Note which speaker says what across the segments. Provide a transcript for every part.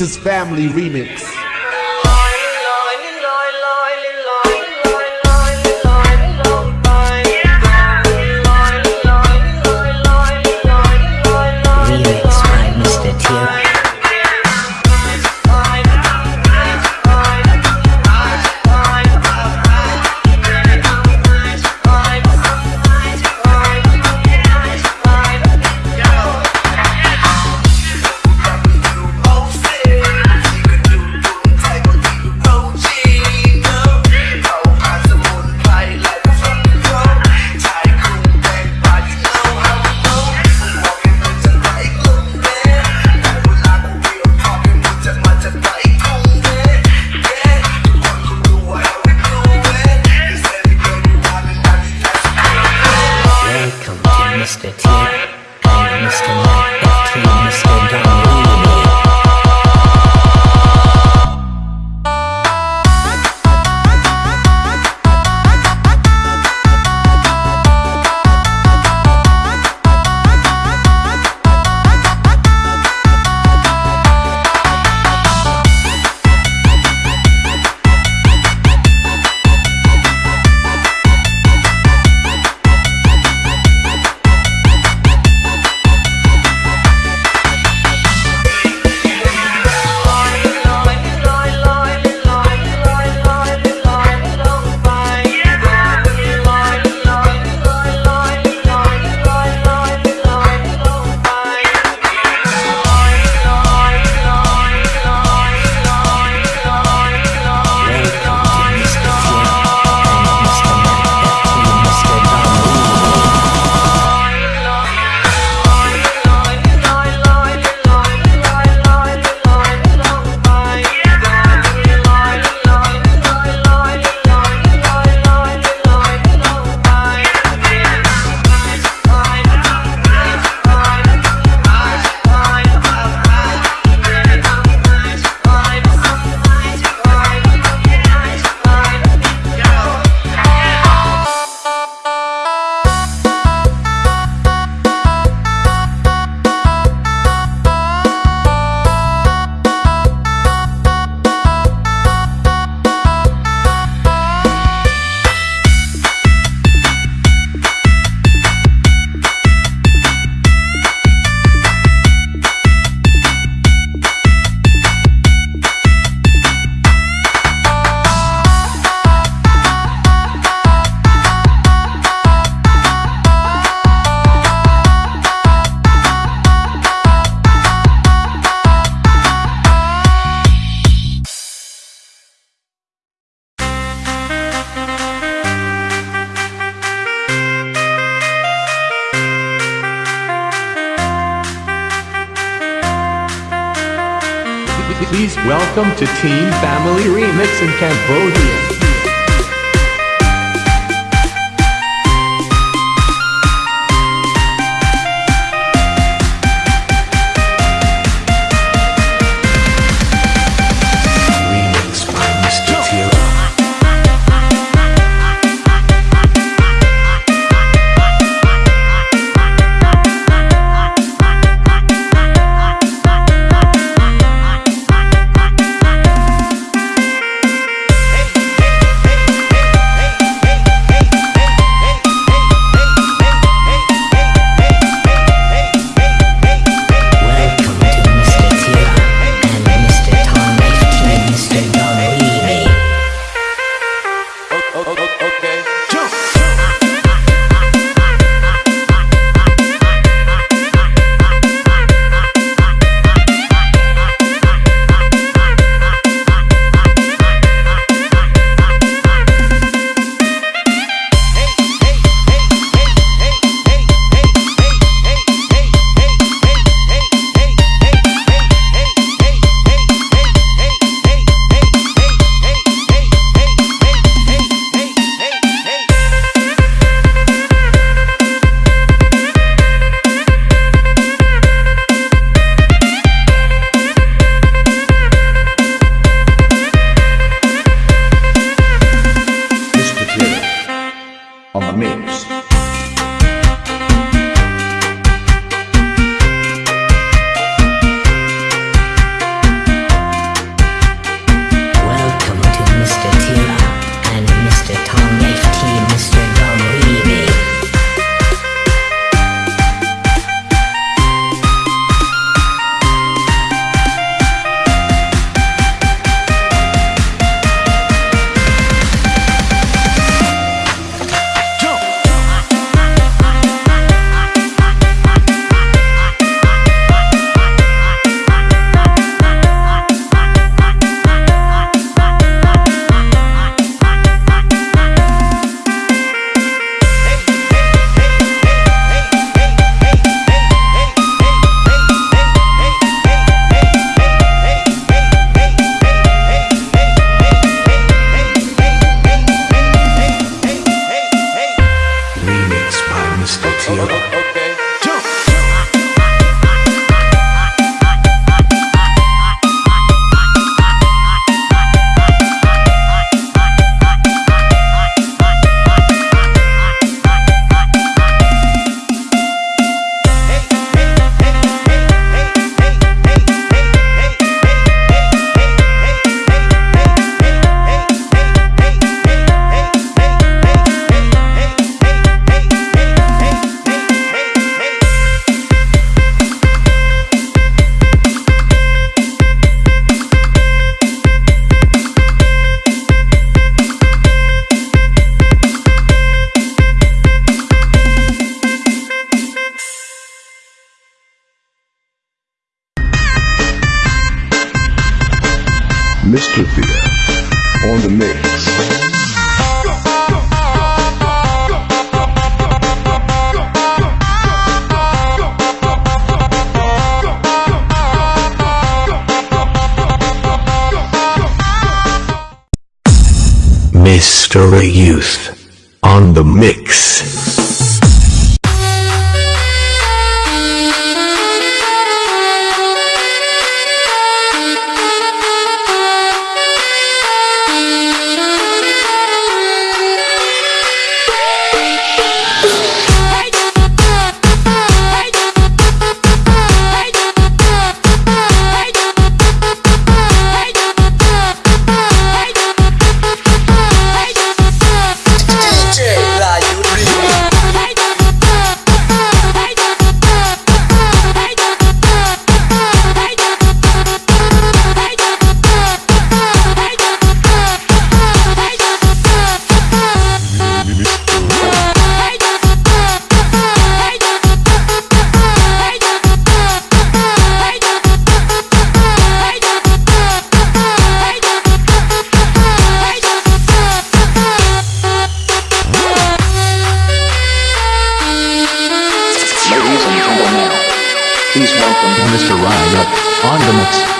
Speaker 1: Is Family. Remix
Speaker 2: Mr. Tira and Mr. Mike Mr. Don
Speaker 1: Please welcome to Team Family Remix in Cambodia.
Speaker 2: Me. Mr.
Speaker 3: Youth on the mix.
Speaker 4: Please welcome Mr. Riot on the mix.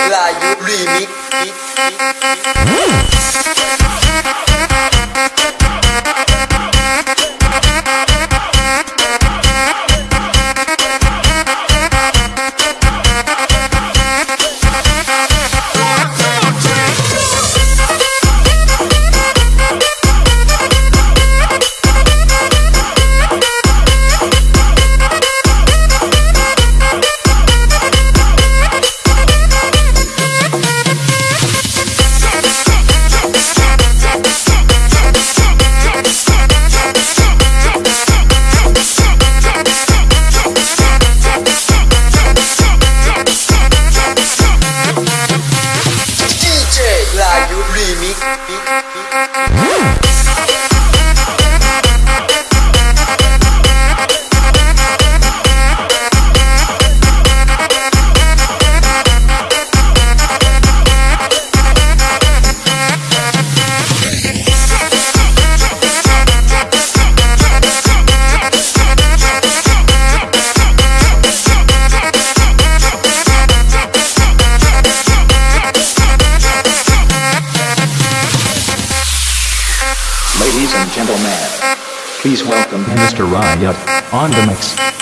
Speaker 5: DJ Layu Remix
Speaker 4: On the mix.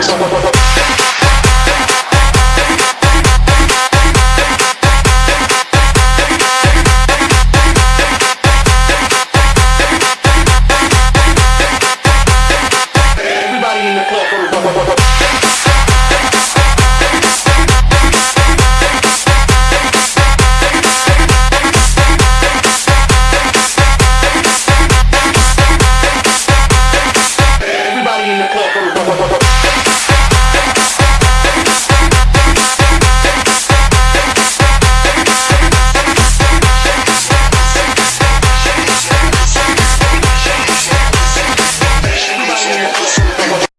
Speaker 4: Ladies